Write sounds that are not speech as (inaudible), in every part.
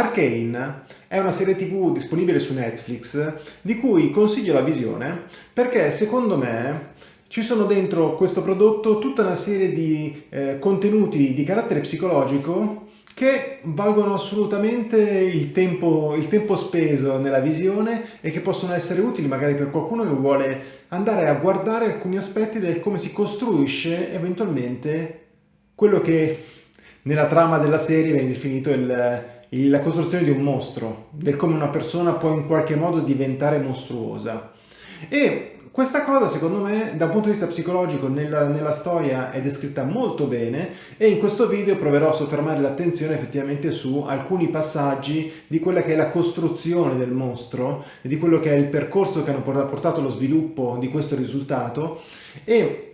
Arcane è una serie tv disponibile su Netflix di cui consiglio la visione perché secondo me ci sono dentro questo prodotto tutta una serie di eh, contenuti di carattere psicologico che valgono assolutamente il tempo, il tempo speso nella visione e che possono essere utili magari per qualcuno che vuole andare a guardare alcuni aspetti del come si costruisce eventualmente quello che nella trama della serie viene definito il, la costruzione di un mostro, del come una persona può in qualche modo diventare mostruosa. E questa cosa secondo me da un punto di vista psicologico nella, nella, storia è descritta molto bene e in questo video proverò a soffermare l'attenzione effettivamente su alcuni passaggi di quella che è la costruzione del mostro e di quello che è il percorso che hanno portato allo sviluppo di questo risultato e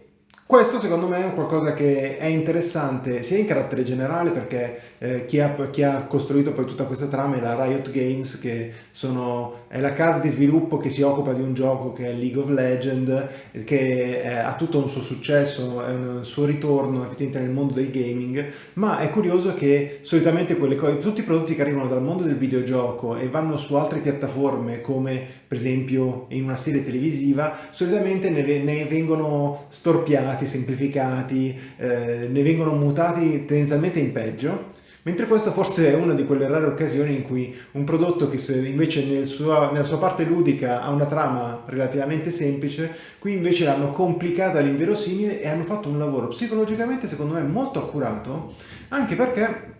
questo secondo me è qualcosa che è interessante sia in carattere generale perché eh, chi, ha, chi, ha, costruito poi tutta questa trama è la Riot Games che sono, è la casa di sviluppo che si occupa di un gioco che è League of Legends che è, ha tutto un suo successo, è un suo ritorno effettivamente nel mondo del gaming ma è curioso che solitamente quelle cose, tutti i prodotti che arrivano dal mondo del videogioco e vanno su altre piattaforme come per esempio in una serie televisiva solitamente ne, ne vengono storpiati semplificati, eh, ne vengono mutati tendenzialmente in peggio, mentre questa forse è una di quelle rare occasioni in cui un prodotto che invece nel sua, nella sua parte ludica ha una trama relativamente semplice, qui invece l'hanno complicata all'inverosimile e hanno fatto un lavoro psicologicamente secondo me molto accurato, anche perché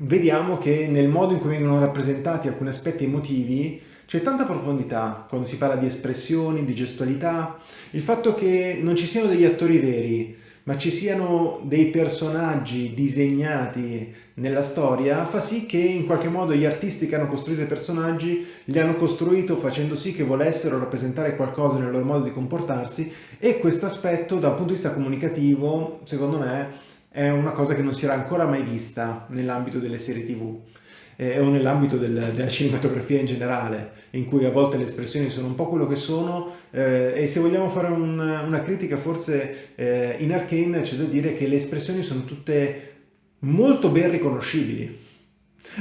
vediamo che nel modo in cui vengono rappresentati alcuni aspetti emotivi c'è tanta profondità quando si parla di espressioni, di gestualità, il fatto che non ci siano degli attori veri, ma ci siano dei personaggi disegnati nella storia fa sì che in qualche modo gli artisti che hanno costruito i personaggi li hanno costruito facendo sì che volessero rappresentare qualcosa nel loro modo di comportarsi e questo aspetto dal punto di vista comunicativo secondo me è una cosa che non si era ancora mai vista nell'ambito delle serie tv eh, o nell'ambito del, della cinematografia in generale, in cui a volte le espressioni sono un po' quello che sono eh, e se vogliamo fare un, una critica forse eh, in Arcane c'è da dire che le espressioni sono tutte molto ben riconoscibili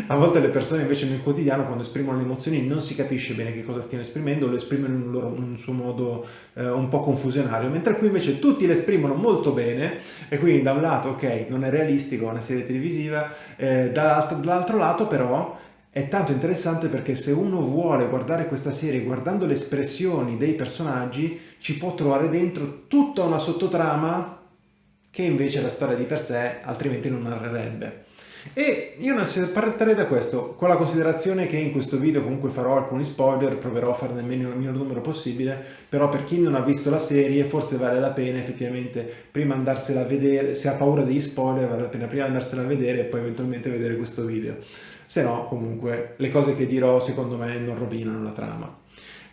a volte le persone invece nel quotidiano quando esprimono le emozioni non si capisce bene che cosa stiano esprimendo, lo esprimono in un, loro, un suo modo eh, un po' confusionario, mentre qui invece tutti le esprimono molto bene e quindi da un lato ok non è realistico, una serie televisiva, eh, dall'altro lato però è tanto interessante perché se uno vuole guardare questa serie guardando le espressioni dei personaggi ci può trovare dentro tutta una sottotrama che invece la storia di per sé altrimenti non narrerebbe. E io partirei da questo, con la considerazione che in questo video comunque farò alcuni spoiler, proverò a farne il minor numero possibile, però per chi non ha visto la serie forse vale la pena effettivamente prima andarsela a vedere, se ha paura degli spoiler vale la pena prima andarsela a vedere e poi eventualmente vedere questo video. Se no comunque le cose che dirò secondo me non rovinano la trama.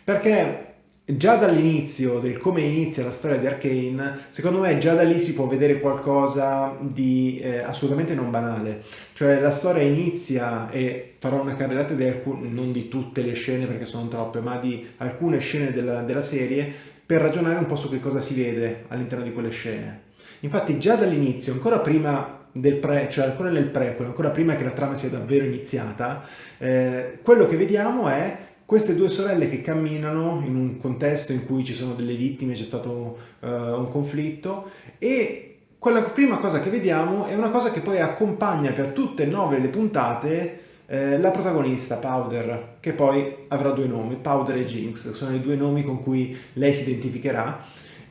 Perché già dall'inizio, del come inizia la storia di Arkane, secondo me già da lì si può vedere qualcosa di eh, assolutamente non banale. Cioè la storia inizia e farò una carrellata di non di tutte le scene perché sono troppe, ma di alcune scene della, della serie per ragionare un po' su che cosa si vede all'interno di quelle scene. Infatti già dall'inizio, ancora prima del pre, cioè ancora nel prequel, ancora prima che la trama sia davvero iniziata, eh, quello che vediamo è queste due sorelle che camminano in un contesto in cui ci sono delle vittime, c'è stato uh, un conflitto e quella prima cosa che vediamo è una cosa che poi accompagna per tutte e nove le puntate eh, la protagonista Powder, che poi avrà due nomi, Powder e Jinx, sono i due nomi con cui lei si identificherà.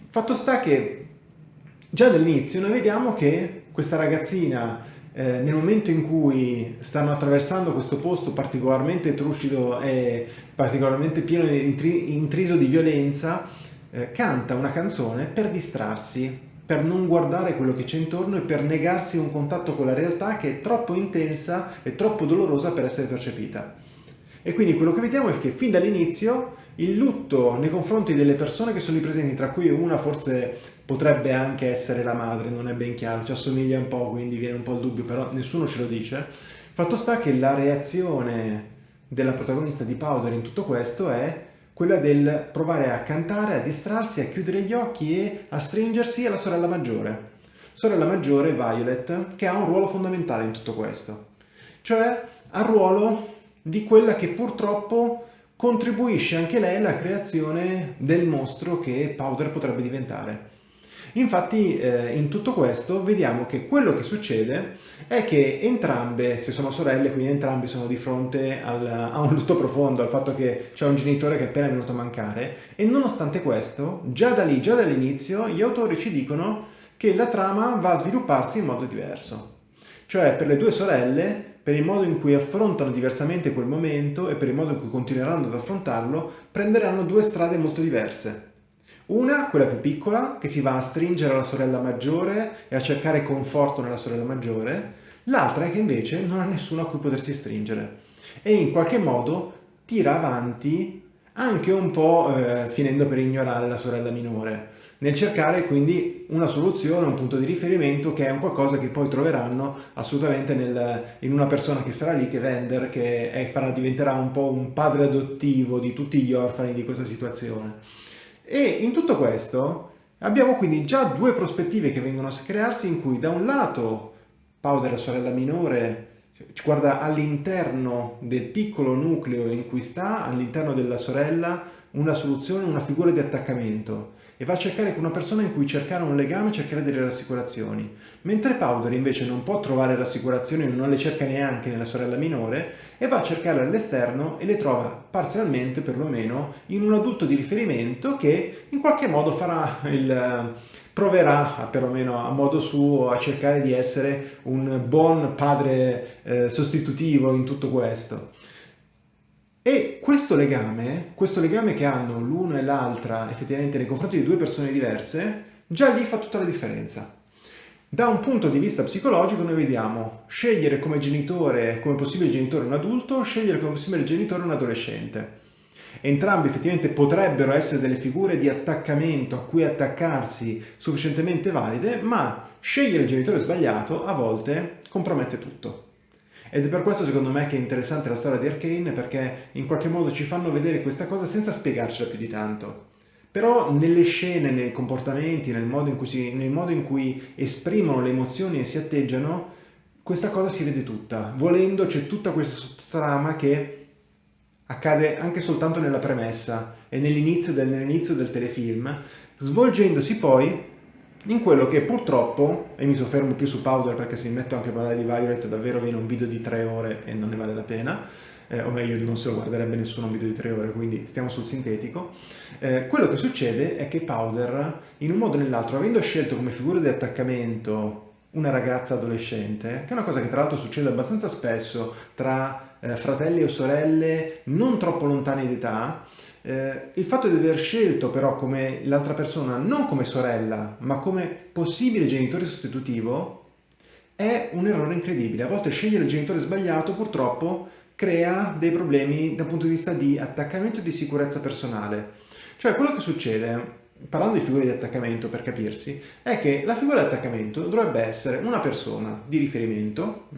Fatto sta che già dall'inizio noi vediamo che questa ragazzina eh, nel momento in cui stanno attraversando questo posto particolarmente trucido e particolarmente pieno di intriso di violenza, eh, canta una canzone per distrarsi, per non guardare quello che c'è intorno e per negarsi un contatto con la realtà che è troppo intensa e troppo dolorosa per essere percepita. E quindi quello che vediamo è che fin dall'inizio il lutto nei confronti delle persone che sono lì presenti, tra cui una forse potrebbe anche essere la madre, non è ben chiaro, ci assomiglia un po', quindi viene un po' il dubbio, però nessuno ce lo dice. Fatto sta che la reazione della protagonista di Powder in tutto questo è quella del provare a cantare, a distrarsi, a chiudere gli occhi e a stringersi alla sorella maggiore. Sorella maggiore, Violet, che ha un ruolo fondamentale in tutto questo. Cioè, ha ruolo di quella che purtroppo contribuisce anche lei alla creazione del mostro che Powder potrebbe diventare. Infatti eh, in tutto questo vediamo che quello che succede è che entrambe, se sono sorelle, quindi entrambi sono di fronte al, a un lutto profondo, al fatto che c'è un genitore che è appena venuto a mancare e nonostante questo, già da lì, già dall'inizio, gli autori ci dicono che la trama va a svilupparsi in modo diverso. Cioè per le due sorelle per il modo in cui affrontano diversamente quel momento e per il modo in cui continueranno ad affrontarlo, prenderanno due strade molto diverse. Una, quella più piccola, che si va a stringere alla sorella maggiore e a cercare conforto nella sorella maggiore, l'altra è che invece non ha nessuno a cui potersi stringere e in qualche modo tira avanti anche un po' eh, finendo per ignorare la sorella minore, nel cercare quindi una soluzione, un punto di riferimento che è un qualcosa che poi troveranno assolutamente nel, in una persona che sarà lì, che Vender, che è, farà, diventerà un po' un padre adottivo di tutti gli orfani di questa situazione. E in tutto questo abbiamo quindi già due prospettive che vengono a crearsi in cui da un lato Powder, la sorella minore, ci guarda all'interno del piccolo nucleo in cui sta, all'interno della sorella, una soluzione, una figura di attaccamento e va a cercare con una persona in cui cercare un legame, cercare delle rassicurazioni. Mentre Powder invece non può trovare rassicurazioni, non le cerca neanche nella sorella minore e va a cercare all'esterno e le trova parzialmente perlomeno in un adulto di riferimento che in qualche modo farà il proverà perlomeno a modo suo a cercare di essere un buon padre eh, sostitutivo in tutto questo. E questo legame, questo legame che hanno l'uno e l'altra effettivamente nei confronti di due persone diverse, già lì fa tutta la differenza. Da un punto di vista psicologico noi vediamo scegliere come genitore, come possibile genitore un adulto, scegliere come possibile genitore un adolescente. Entrambi effettivamente potrebbero essere delle figure di attaccamento a cui attaccarsi sufficientemente valide, ma scegliere il genitore sbagliato a volte compromette tutto. Ed è per questo secondo me che è interessante la storia di Arkane perché in qualche modo ci fanno vedere questa cosa senza spiegarcela più di tanto. Però nelle scene, nei comportamenti, nel modo in cui, si, nel modo in cui esprimono le emozioni e si atteggiano, questa cosa si vede tutta. Volendo c'è tutta questa sottotrama che accade anche soltanto nella premessa e nell'inizio del, nell del telefilm, svolgendosi poi in quello che purtroppo, e mi soffermo più su Powder perché se mi metto anche a parlare di Violet davvero viene un video di tre ore e non ne vale la pena, eh, o meglio non se lo guarderebbe nessuno un video di tre ore, quindi stiamo sul sintetico, eh, quello che succede è che Powder, in un modo o nell'altro, avendo scelto come figura di attaccamento una ragazza adolescente, che è una cosa che tra l'altro succede abbastanza spesso tra eh, fratelli o sorelle non troppo lontani d'età, eh, il fatto di aver scelto però come l'altra persona non come sorella ma come possibile genitore sostitutivo è un errore incredibile. A volte scegliere il genitore sbagliato purtroppo crea dei problemi dal punto di vista di attaccamento e di sicurezza personale. Cioè quello che succede, parlando di figure di attaccamento per capirsi, è che la figura di attaccamento dovrebbe essere una persona di riferimento,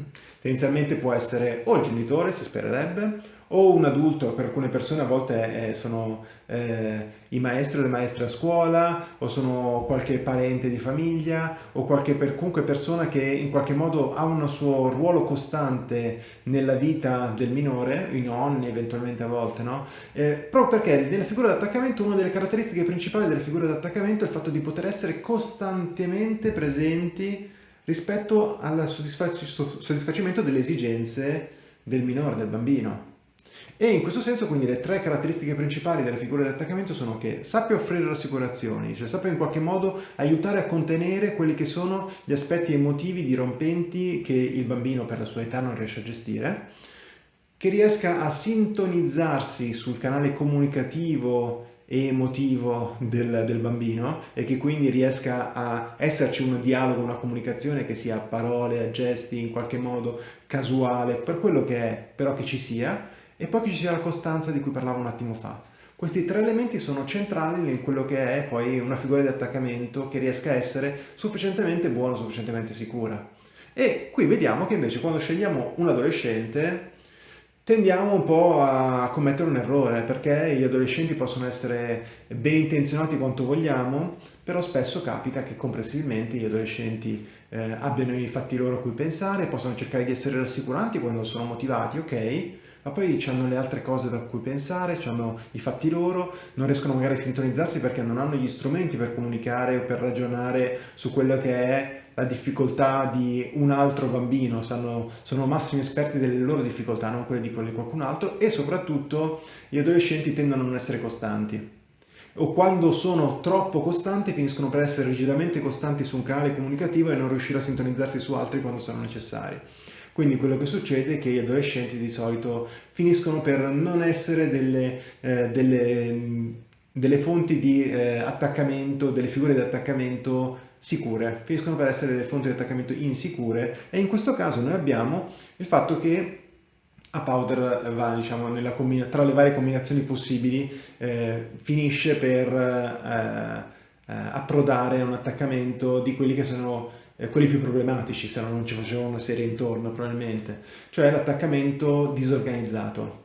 tendenzialmente può essere o il genitore, si spererebbe, o un adulto, per alcune persone a volte eh, sono eh, i maestri o le maestre a scuola, o sono qualche parente di famiglia, o qualche per, comunque persona che in qualche modo ha un suo ruolo costante nella vita del minore, i nonni eventualmente a volte, no? Eh, proprio perché nella figura d'attaccamento una delle caratteristiche principali della figura d'attaccamento è il fatto di poter essere costantemente presenti rispetto al soddisfacimento delle esigenze del minore, del bambino. E in questo senso quindi le tre caratteristiche principali delle figure di attaccamento sono che sappia offrire rassicurazioni, cioè sappia in qualche modo aiutare a contenere quelli che sono gli aspetti emotivi dirompenti che il bambino per la sua età non riesce a gestire, che riesca a sintonizzarsi sul canale comunicativo e emotivo del, del, bambino e che quindi riesca a esserci un dialogo, una comunicazione che sia a parole, a gesti, in qualche modo casuale, per quello che è, però che ci sia, e poi che ci sia la costanza di cui parlavo un attimo fa. Questi tre elementi sono centrali in quello che è poi una figura di attaccamento che riesca a essere sufficientemente buona, sufficientemente sicura. E qui vediamo che invece quando scegliamo un adolescente tendiamo un po' a commettere un errore perché gli adolescenti possono essere ben intenzionati quanto vogliamo, però spesso capita che comprensibilmente gli adolescenti eh, abbiano i fatti loro a cui pensare, possono cercare di essere rassicuranti quando sono motivati, ok, ma poi hanno le altre cose da cui pensare, hanno i fatti loro, non riescono magari a sintonizzarsi perché non hanno gli strumenti per comunicare o per ragionare su quello che è la difficoltà di un altro bambino, sanno, sono massimi esperti delle loro difficoltà, non quelle di quelle di qualcun altro e soprattutto gli adolescenti tendono a non essere costanti o quando sono troppo costanti finiscono per essere rigidamente costanti su un canale comunicativo e non riuscire a sintonizzarsi su altri quando sono necessari. Quindi quello che succede è che gli adolescenti di solito finiscono per non essere delle, eh, delle, delle fonti di eh, attaccamento, delle figure di attaccamento sicure, finiscono per essere delle fonti di attaccamento insicure e in questo caso noi abbiamo il fatto che a powder va diciamo, tra le varie combinazioni possibili eh, finisce per eh, eh, approdare a un attaccamento di quelli che sono eh, quelli più problematici se no non ci facevamo una serie intorno probabilmente. Cioè l'attaccamento disorganizzato.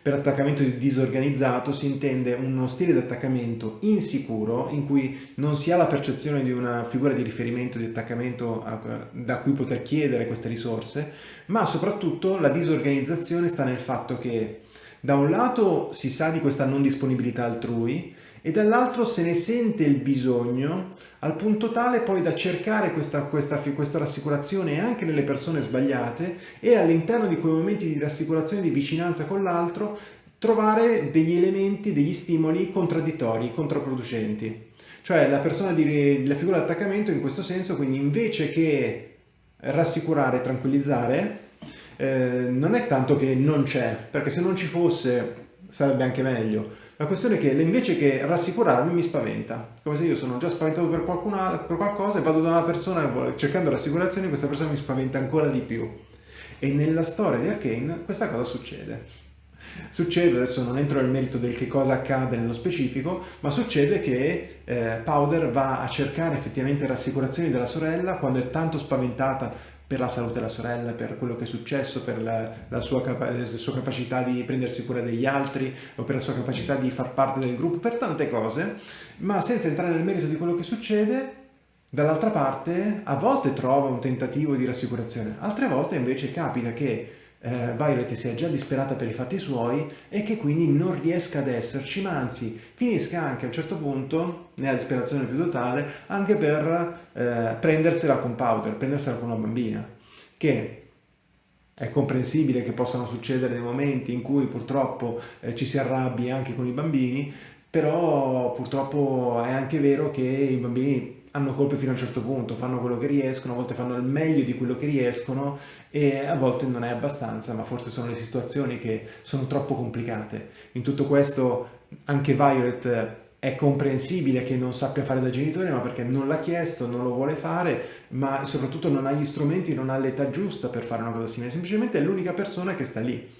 Per attaccamento disorganizzato si intende uno stile di attaccamento insicuro in cui non si ha la percezione di una figura di riferimento di attaccamento da cui poter chiedere queste risorse, ma soprattutto la disorganizzazione sta nel fatto che da un lato si sa di questa non disponibilità altrui e dall'altro se ne sente il bisogno al punto tale poi da cercare questa, questa, questa rassicurazione anche nelle persone sbagliate e all'interno di quei momenti di rassicurazione, di vicinanza con l'altro, trovare degli elementi, degli stimoli contraddittori, controproducenti. Cioè la persona di, la figura di in questo senso, quindi invece che rassicurare, tranquillizzare, eh, non è tanto che non c'è, perché se non ci fosse sarebbe anche meglio. La questione è che invece che rassicurarmi mi spaventa, come se io sono già spaventato per, qualcuna, per qualcosa e vado da una persona cercando rassicurazioni questa persona mi spaventa ancora di più. E nella storia di Arkane questa cosa succede. Succede, adesso non entro nel merito del che cosa accade nello specifico, ma succede che eh, Powder va a cercare effettivamente rassicurazioni della sorella quando è tanto spaventata per la salute della sorella, per quello che è successo, per la, la, sua la, sua capacità di prendersi cura degli altri o per la sua capacità di far parte del gruppo, per tante cose, ma senza entrare nel merito di quello che succede, dall'altra parte a volte trova un tentativo di rassicurazione, altre volte invece capita che eh, Violet sia già disperata per i fatti suoi e che quindi non riesca ad esserci, ma anzi finisca anche a un certo punto, nella disperazione più totale, anche per eh, prendersela con Powder, prendersela con una bambina, che è comprensibile che possano succedere dei momenti in cui purtroppo eh, ci si arrabbi anche con i bambini, però purtroppo è anche vero che i bambini hanno colpe fino a un certo punto, fanno quello che riescono, a volte fanno il meglio di quello che riescono e a volte non è abbastanza, ma forse sono le situazioni che sono troppo complicate. In tutto questo anche Violet è comprensibile che non sappia fare da genitore, ma perché non l'ha chiesto, non lo vuole fare, ma soprattutto non ha gli strumenti, non ha l'età giusta per fare una cosa simile, semplicemente è l'unica persona che sta lì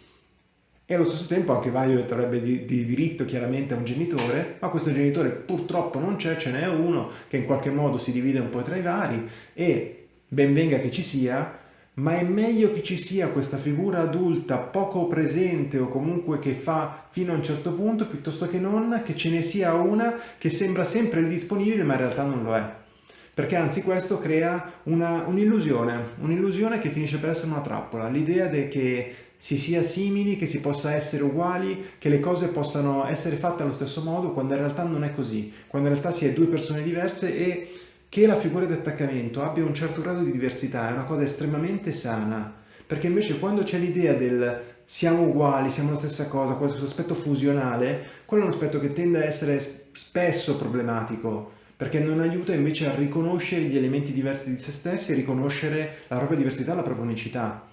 e allo stesso tempo anche Violet avrebbe di, di, diritto chiaramente a un genitore, ma questo genitore purtroppo non c'è, ce n'è uno che in qualche modo si divide un po' tra i vari e ben venga che ci sia, ma è meglio che ci sia questa figura adulta poco presente o comunque che fa fino a un certo punto piuttosto che non che ce ne sia una che sembra sempre disponibile ma in realtà non lo è. Perché anzi questo crea un'illusione, un'illusione che finisce per essere una trappola, l'idea che si sia simili, che si possa essere uguali, che le cose possano essere fatte allo stesso modo, quando in realtà non è così, quando in realtà si è due persone diverse e che la figura di attaccamento abbia un certo grado di diversità è una cosa estremamente sana, perché invece quando c'è l'idea del siamo uguali, siamo la stessa cosa, questo aspetto fusionale, quello è un aspetto che tende a essere spesso problematico, perché non aiuta invece a riconoscere gli elementi diversi di se stessi e riconoscere la propria diversità, la propria unicità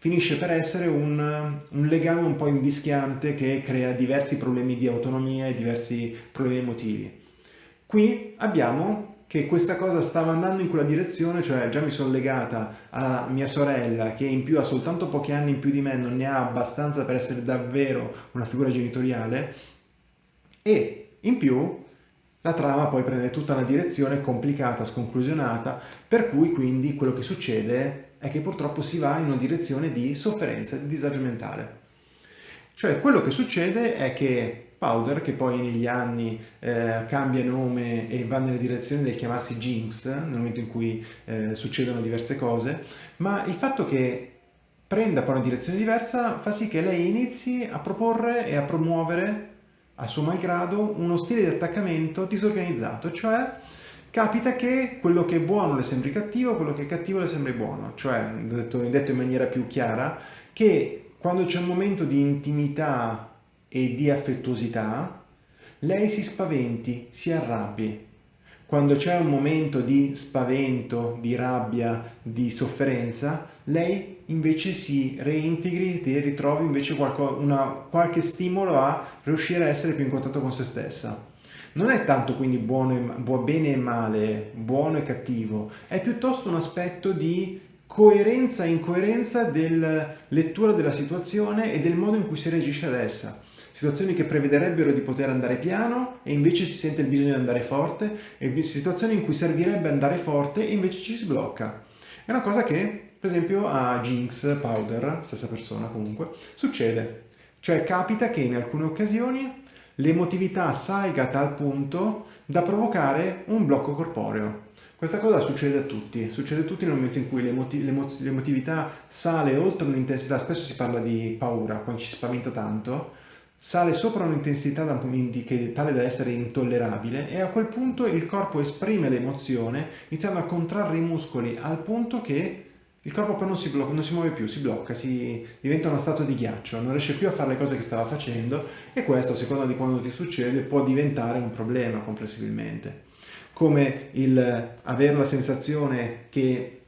finisce per essere un, un, legame un po' invischiante che crea diversi problemi di autonomia e diversi problemi emotivi. Qui abbiamo che questa cosa stava andando in quella direzione, cioè già mi sono legata a mia sorella che in più ha soltanto pochi anni in più di me, non ne ha abbastanza per essere davvero una figura genitoriale e in più la trama poi prende tutta una direzione complicata, sconclusionata, per cui quindi quello che succede è che purtroppo si va in una direzione di sofferenza, di disagio mentale. Cioè quello che succede è che Powder, che poi negli anni eh, cambia nome e va nella direzione del chiamarsi Jinx, nel momento in cui eh, succedono diverse cose, ma il fatto che prenda poi una direzione diversa, fa sì che lei inizi a proporre e a promuovere a suo malgrado uno stile di attaccamento disorganizzato, cioè capita che quello che è buono le sembri cattivo, quello che è cattivo le sembri buono, cioè detto, detto in maniera più chiara che quando c'è un momento di intimità e di affettuosità, lei si spaventi, si arrabbi. Quando c'è un momento di spavento, di rabbia, di sofferenza, lei invece si reintegri e ritrovi invece qualco, una, qualche stimolo a riuscire a essere più in contatto con se stessa. Non è tanto quindi buono e, bene e male, buono e cattivo, è piuttosto un aspetto di coerenza e incoerenza della lettura della situazione e del modo in cui si reagisce ad essa. Situazioni che prevederebbero di poter andare piano e invece si sente il bisogno di andare forte e situazioni in cui servirebbe andare forte e invece ci si blocca. È una cosa che per esempio a Jinx Powder, stessa persona comunque, succede. Cioè capita che in alcune occasioni l'emotività salga a tal punto da provocare un blocco corporeo. Questa cosa succede a tutti, succede a tutti nel momento in cui l'emotività sale oltre un'intensità, spesso si parla di paura, quando ci si spaventa tanto, sale sopra un'intensità tale da essere intollerabile e a quel punto il corpo esprime l'emozione iniziando a contrarre i muscoli al punto che il corpo poi non si, blocca, non si muove più, si blocca, si diventa uno stato di ghiaccio, non riesce più a fare le cose che stava facendo e questo, a seconda di quando ti succede, può diventare un problema comprensibilmente. Come il avere la sensazione che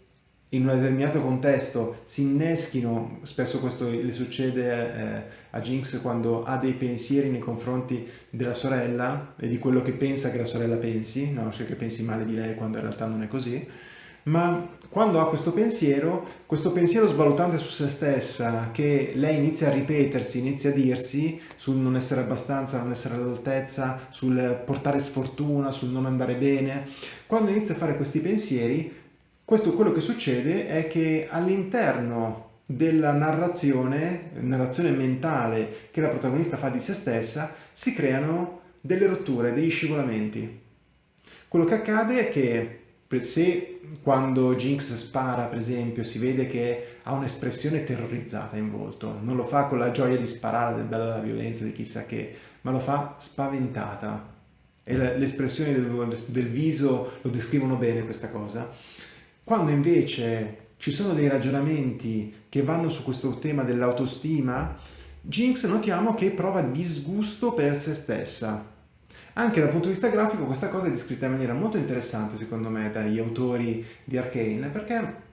in un determinato contesto si inneschino, spesso questo le succede eh, a Jinx quando ha dei pensieri nei confronti della sorella e di quello che pensa che la sorella pensi, no? cioè che pensi male di lei quando in realtà non è così, ma quando ha questo pensiero, questo pensiero svalutante su se stessa, che lei inizia a ripetersi, inizia a dirsi sul non essere abbastanza, non essere all'altezza, sul portare sfortuna, sul non andare bene, quando inizia a fare questi pensieri, questo quello che succede è che all'interno della narrazione, narrazione mentale che la protagonista fa di se stessa, si creano delle rotture, degli scivolamenti. Quello che accade è che se quando Jinx spara, per esempio, si vede che ha un'espressione terrorizzata in volto, non lo fa con la gioia di sparare, del bello della violenza, di chissà che, ma lo fa spaventata. E le espressioni del, del viso lo descrivono bene questa cosa. Quando invece ci sono dei ragionamenti che vanno su questo tema dell'autostima, Jinx notiamo che prova disgusto per se stessa anche dal punto di vista grafico questa cosa è descritta in maniera molto interessante secondo me dagli autori di Arkane perché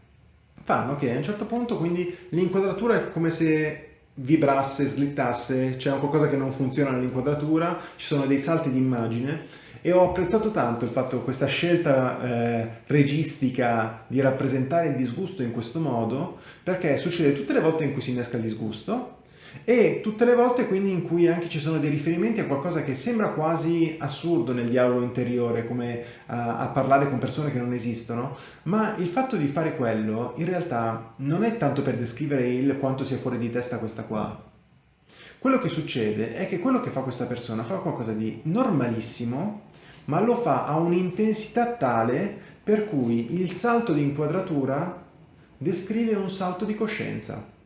fanno che a un certo punto quindi l'inquadratura è come se vibrasse, slittasse, c'è qualcosa che non funziona nell'inquadratura, ci sono dei salti di immagine e ho apprezzato tanto il fatto questa scelta eh, registica di rappresentare il disgusto in questo modo perché succede tutte le volte in cui si innesca il disgusto e tutte le volte quindi in cui anche ci sono dei riferimenti a qualcosa che sembra quasi assurdo nel dialogo interiore, come a, a, parlare con persone che non esistono, ma il fatto di fare quello in realtà non è tanto per descrivere il quanto sia fuori di testa questa qua. Quello che succede è che quello che fa questa persona fa qualcosa di normalissimo, ma lo fa a un'intensità tale per cui il salto di inquadratura descrive un salto di coscienza.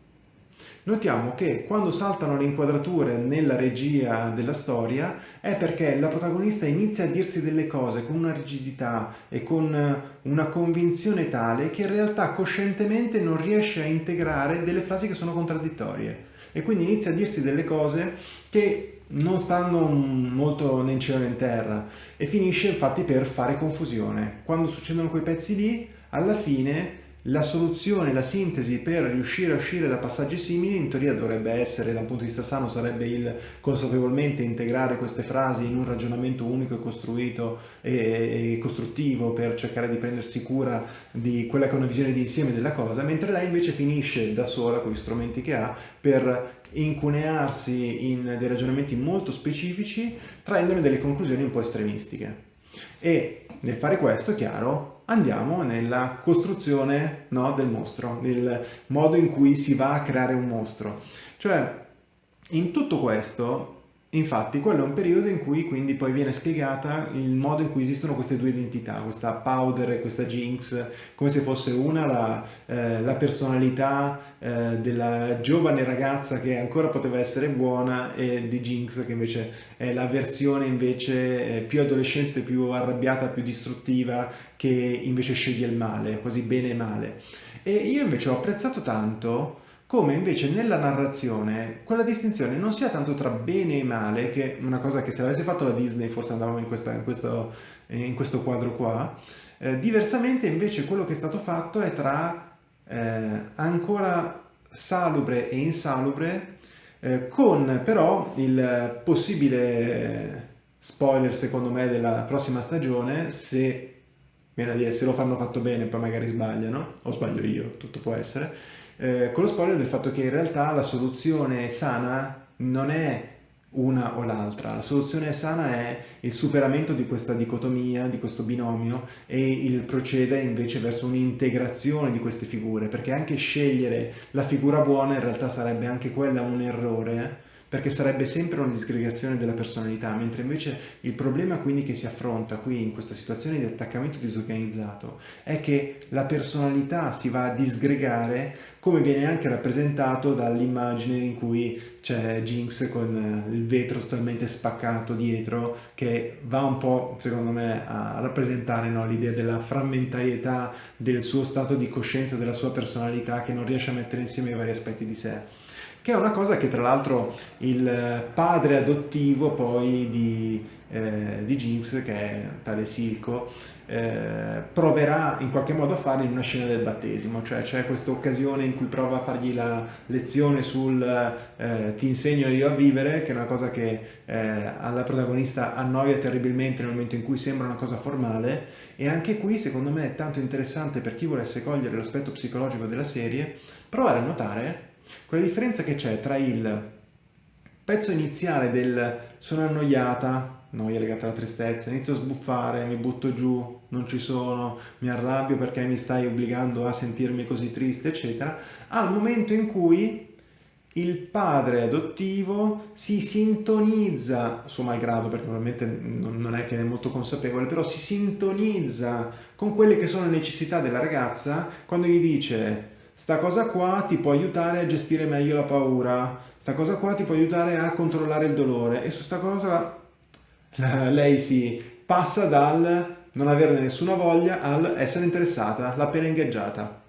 Notiamo che quando saltano le inquadrature nella regia della storia è perché la protagonista inizia a dirsi delle cose con una rigidità e con una convinzione tale che in realtà coscientemente non riesce a integrare delle frasi che sono contraddittorie e quindi inizia a dirsi delle cose che non stanno molto né in cielo né in terra e finisce infatti per fare confusione. Quando succedono quei pezzi lì, alla fine la soluzione, la sintesi per riuscire a uscire da passaggi simili in teoria dovrebbe essere, da un punto di vista sano, sarebbe il consapevolmente integrare queste frasi in un ragionamento unico e costruito e, costruttivo per cercare di prendersi cura di quella che è una visione di insieme della cosa, mentre lei invece finisce da sola con gli strumenti che ha per incunearsi in dei ragionamenti molto specifici, traendone delle conclusioni un po' estremistiche. E nel fare questo, chiaro, andiamo nella costruzione no, del mostro, nel modo in cui si va a creare un mostro. Cioè, in tutto questo, Infatti, quello è un periodo in cui quindi poi viene spiegata il modo in cui esistono queste due identità, questa Powder e questa Jinx, come se fosse una la, eh, la personalità eh, della giovane ragazza che ancora poteva essere buona e di Jinx che invece è la versione invece eh, più adolescente, più arrabbiata, più distruttiva, che invece sceglie il male, quasi bene e male. E io invece ho apprezzato tanto come invece nella narrazione quella distinzione non sia tanto tra bene e male, che è una cosa che se l'avesse fatto la Disney forse andavamo in, questa, in, questo, in questo, quadro qua, eh, diversamente invece quello che è stato fatto è tra eh, ancora salubre e insalubre, eh, con però il possibile spoiler secondo me della prossima stagione, se, dire, se lo fanno fatto bene poi magari sbagliano, o sbaglio io, tutto può essere, eh, con lo spoiler del fatto che in realtà la soluzione sana non è una o l'altra. La soluzione sana è il superamento di questa dicotomia, di questo binomio e il procedere invece verso un'integrazione di queste figure, perché anche scegliere la figura buona in realtà sarebbe anche quella un errore perché sarebbe sempre una disgregazione della personalità, mentre invece il problema quindi che si affronta qui in questa situazione di attaccamento disorganizzato è che la personalità si va a disgregare come viene anche rappresentato dall'immagine in cui c'è Jinx con il vetro totalmente spaccato dietro che va un po' secondo me a rappresentare no, l'idea della frammentarietà del suo stato di coscienza, della sua personalità che non riesce a mettere insieme i vari aspetti di sé che è una cosa che tra l'altro il padre adottivo poi di, eh, di Jinx, che è tale Silco, eh, proverà in qualche modo a fare in una scena del battesimo, cioè c'è questa occasione in cui prova a fargli la lezione sul eh, ti insegno io a vivere, che è una cosa che eh, alla protagonista annoia terribilmente nel momento in cui sembra una cosa formale. E anche qui secondo me è tanto interessante per chi volesse cogliere l'aspetto psicologico della serie, provare a notare quella differenza che c'è tra il pezzo iniziale del sono annoiata, noia legata alla tristezza, inizio a sbuffare, mi butto giù, non ci sono, mi arrabbio perché mi stai obbligando a sentirmi così triste, eccetera, al momento in cui il padre adottivo si sintonizza, suo malgrado perché probabilmente non è che è molto consapevole, però si sintonizza con quelle che sono le necessità della ragazza quando gli dice sta cosa qua ti può aiutare a gestire meglio la paura, sta cosa qua ti può aiutare a controllare il dolore e su sta cosa (laughs) lei si passa dal non averne nessuna voglia al essere interessata, l'ha appena ingaggiata.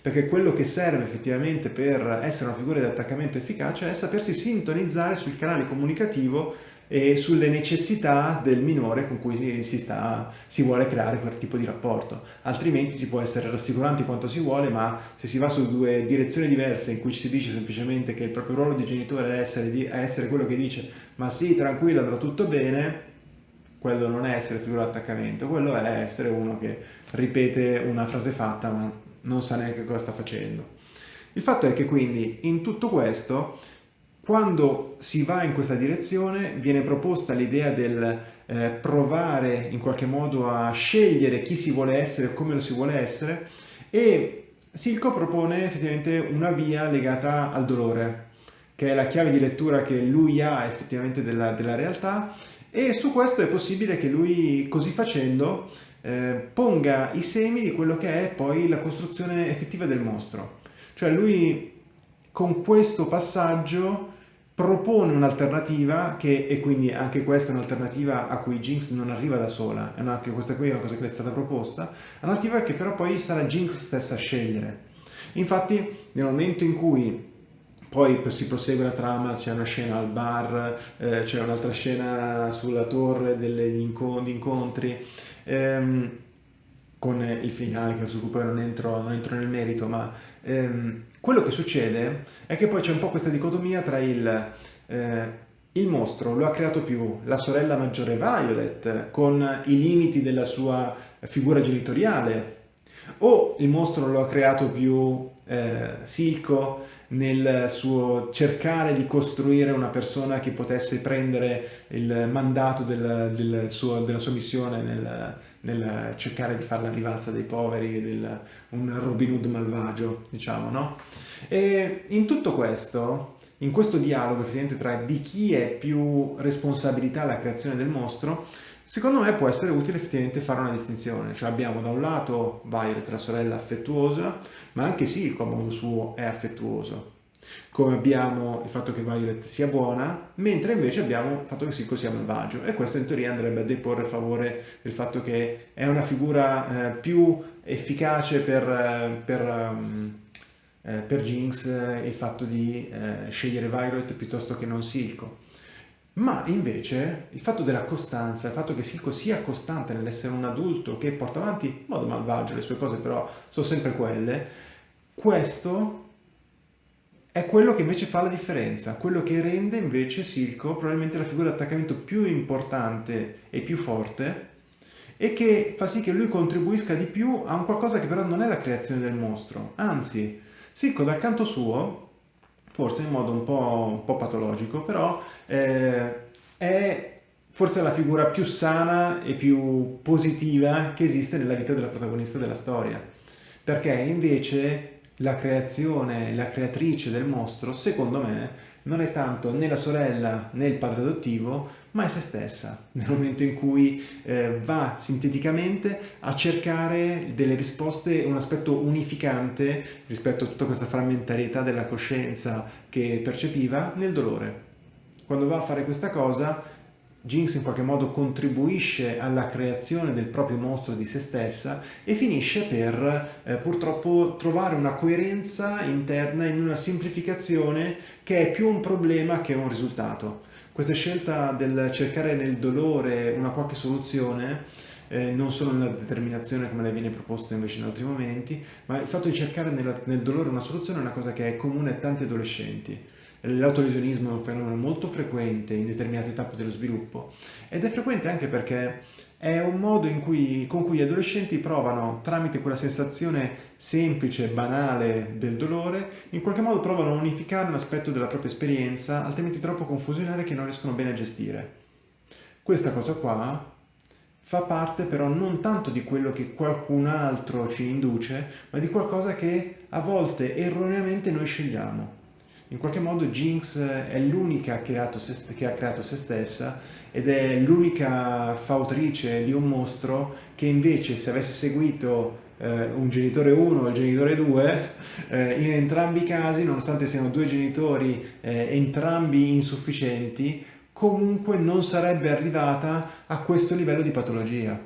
Perché quello che serve effettivamente per essere una figura di attaccamento efficace è sapersi sintonizzare sul canale comunicativo e sulle necessità del minore con cui si, sta, si vuole creare quel tipo di rapporto. Altrimenti si può essere rassicuranti quanto si vuole, ma se si va su due direzioni diverse in cui ci si dice semplicemente che il proprio ruolo di genitore è essere, di, è essere quello che dice ma sì, tranquillo, andrà tutto bene, quello non è essere figura di attaccamento, quello è essere uno che ripete una frase fatta ma non sa neanche cosa sta facendo. Il fatto è che quindi in tutto questo quando si va in questa direzione viene proposta l'idea del eh, provare in qualche modo a scegliere chi si vuole essere e come lo si vuole essere e Silco propone effettivamente una via legata al dolore, che è la chiave di lettura che lui ha effettivamente della, della realtà e su questo è possibile che lui così facendo eh, ponga i semi di quello che è poi la costruzione effettiva del mostro. Cioè lui con questo passaggio propone un'alternativa che, e quindi anche questa è un'alternativa a cui Jinx non arriva da sola, è anche questa qui è una cosa che le è stata proposta, un'alternativa che però poi sarà Jinx stessa a scegliere. Infatti nel momento in cui poi si prosegue la trama, c'è una scena al bar, eh, c'è un'altra scena sulla torre degli incontri, ehm, con il finale che su cui non entro, non entro nel merito, ma ehm, quello che succede è che poi c'è un po' questa dicotomia tra il, eh, il mostro lo ha creato più la sorella maggiore Violet con i limiti della sua figura genitoriale o il mostro lo ha creato più eh, Silco nel suo cercare di costruire una persona che potesse prendere il mandato del, del suo, della sua missione nel, nel, cercare di fare la rivalsa dei poveri, del, un Robin Hood malvagio, diciamo, no? E in tutto questo in questo dialogo effettivamente tra di chi è più responsabilità la creazione del mostro, secondo me può essere utile effettivamente fare una distinzione. Cioè abbiamo da un lato Violet, la sorella affettuosa, ma anche Silco a modo suo è affettuoso. Come abbiamo il fatto che Violet sia buona, mentre invece abbiamo il fatto che Silco sia malvagio. E questo in teoria andrebbe a deporre a favore del fatto che è una figura eh, più efficace per, eh, per um, eh, per Jinx eh, il fatto di eh, scegliere Violet piuttosto che non Silco. Ma invece il fatto della costanza, il fatto che Silco sia costante nell'essere un adulto che porta avanti in modo malvagio le sue cose, però sono sempre quelle, questo è quello che invece fa la differenza, quello che rende invece Silco probabilmente la figura di attaccamento più importante e più forte e che fa sì che lui contribuisca di più a un qualcosa che però non è la creazione del mostro, anzi Sicco dal canto suo, forse in modo un po', un po patologico, però eh, è forse la figura più sana e più positiva che esiste nella vita della protagonista della storia. Perché invece la creazione, la creatrice del mostro, secondo me, non è tanto né la sorella né il padre adottivo, ma è se stessa, nel momento in cui eh, va sinteticamente a cercare delle risposte, un aspetto unificante rispetto a tutta questa frammentarietà della coscienza che percepiva nel dolore. Quando va a fare questa cosa, Jinx in qualche modo contribuisce alla creazione del proprio mostro di se stessa e finisce per eh, purtroppo trovare una coerenza interna in una semplificazione che è più un problema che un risultato. Questa scelta del cercare nel dolore una qualche soluzione eh, non solo nella determinazione come le viene proposta invece in altri momenti, ma il fatto di cercare nella, nel dolore una soluzione è una cosa che è comune a tanti adolescenti. L'autolesionismo è un fenomeno molto frequente in determinate tappe dello sviluppo ed è frequente anche perché è un modo cui, con cui gli adolescenti provano, tramite quella sensazione semplice, banale del dolore, in qualche modo provano a unificare un aspetto della propria esperienza, altrimenti troppo confusionario che non riescono bene a gestire. Questa cosa qua fa parte però non tanto di quello che qualcun altro ci induce, ma di qualcosa che a volte erroneamente noi scegliamo. In qualche modo Jinx è l'unica che, che ha creato se stessa ed è l'unica fautrice di un mostro che invece se avesse seguito eh, un genitore 1 e il genitore 2, (laughs) eh, in entrambi i casi, nonostante siano due genitori eh, entrambi insufficienti, comunque non sarebbe arrivata a questo livello di patologia.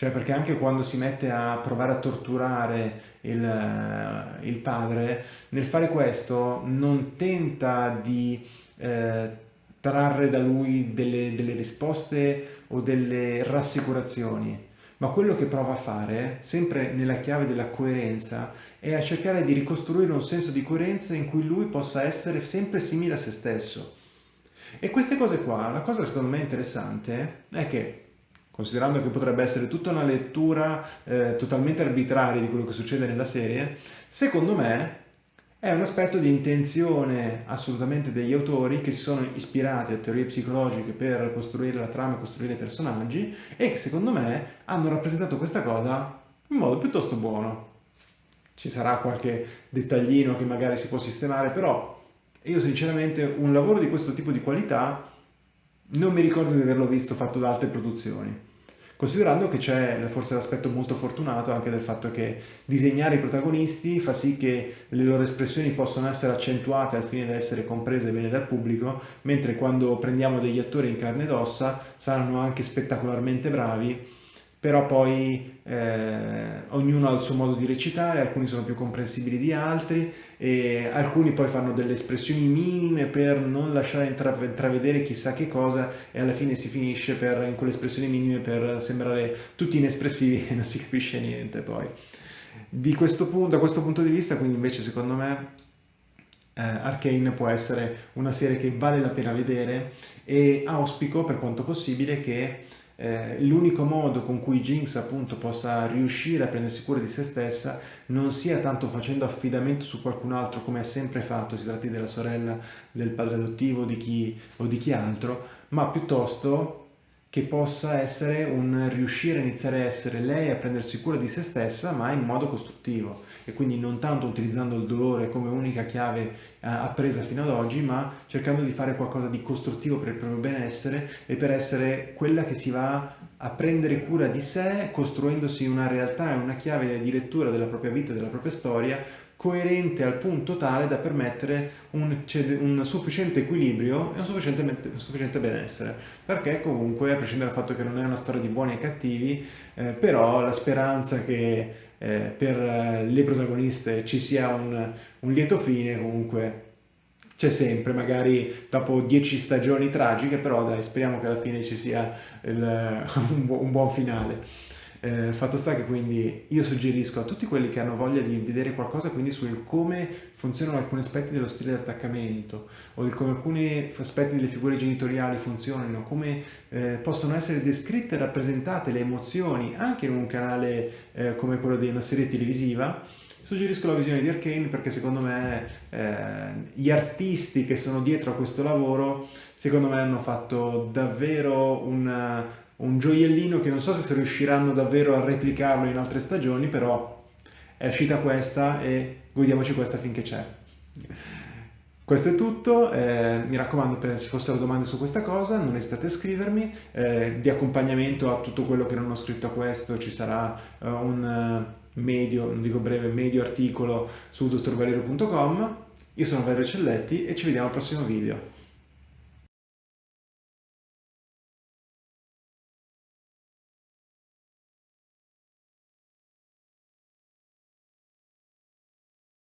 Cioè perché anche quando si mette a provare a torturare il, il padre, nel fare questo non tenta di eh, trarre da lui delle, delle risposte o delle rassicurazioni, ma quello che prova a fare, sempre nella chiave della coerenza, è a cercare di ricostruire un senso di coerenza in cui lui possa essere sempre simile a se stesso. E queste cose qua, la cosa secondo me interessante è che considerando che potrebbe essere tutta una lettura eh, totalmente arbitraria di quello che succede nella serie, secondo me è un aspetto di intenzione assolutamente degli autori che si sono ispirati a teorie psicologiche per costruire la trama e costruire i personaggi e che secondo me hanno rappresentato questa cosa in modo piuttosto buono. Ci sarà qualche dettaglino che magari si può sistemare, però io sinceramente un lavoro di questo tipo di qualità non mi ricordo di averlo visto fatto da altre produzioni considerando che c'è forse l'aspetto molto fortunato anche del fatto che disegnare i protagonisti fa sì che le loro espressioni possano essere accentuate al fine di essere comprese bene dal pubblico, mentre quando prendiamo degli attori in carne ed ossa saranno anche spettacolarmente bravi però poi eh, ognuno ha il suo modo di recitare, alcuni sono più comprensibili di altri, e alcuni poi fanno delle espressioni minime per non lasciare intravedere chissà che cosa e alla fine si finisce per, in quelle espressioni minime per sembrare tutti inespressivi (laughs) e non si capisce niente poi. Questo punto, da questo punto di vista quindi invece secondo me eh, Arcane può essere una serie che vale la pena vedere e auspico per quanto possibile che eh, l'unico modo con cui Jinx appunto possa riuscire a prendersi cura di se stessa non sia tanto facendo affidamento su qualcun altro come ha sempre fatto, si tratti della sorella, del padre adottivo di chi, o di chi altro, ma piuttosto che possa essere un riuscire a iniziare a essere lei a prendersi cura di se stessa ma in modo costruttivo. E quindi non tanto utilizzando il dolore come unica chiave eh, appresa fino ad oggi ma cercando di fare qualcosa di costruttivo per il proprio benessere e per essere quella che si va a prendere cura di sé costruendosi una realtà e una chiave di lettura della propria vita e della propria storia coerente al punto tale da permettere un, un sufficiente equilibrio e un sufficiente, un sufficiente, benessere perché comunque a prescindere dal fatto che non è una storia di buoni e cattivi eh, però la speranza che eh, per le protagoniste ci sia un, un lieto fine comunque c'è sempre, magari dopo dieci stagioni tragiche, però dai, speriamo che alla fine ci sia il, (laughs) un, buon finale. Eh, fatto sta che quindi io suggerisco a tutti quelli che hanno voglia di vedere qualcosa quindi sul come funzionano alcuni aspetti dello stile di attaccamento o di come alcuni aspetti delle figure genitoriali funzionano, come eh, possono essere descritte e rappresentate le emozioni anche in un canale eh, come quello di una serie televisiva Suggerisco la visione di Arkane perché secondo me eh, gli artisti che sono dietro a questo lavoro secondo me hanno fatto davvero una, un gioiellino che non so se riusciranno davvero a replicarlo in altre stagioni, però è uscita questa e godiamoci questa finché c'è. Questo è tutto, eh, mi raccomando se fossero domande su questa cosa non esitate a scrivermi, eh, di accompagnamento a tutto quello che non ho scritto a questo ci sarà uh, un uh, medio, non dico breve, medio articolo su dottorvalerio.com. Io sono Valerio Celletti e ci vediamo al prossimo video.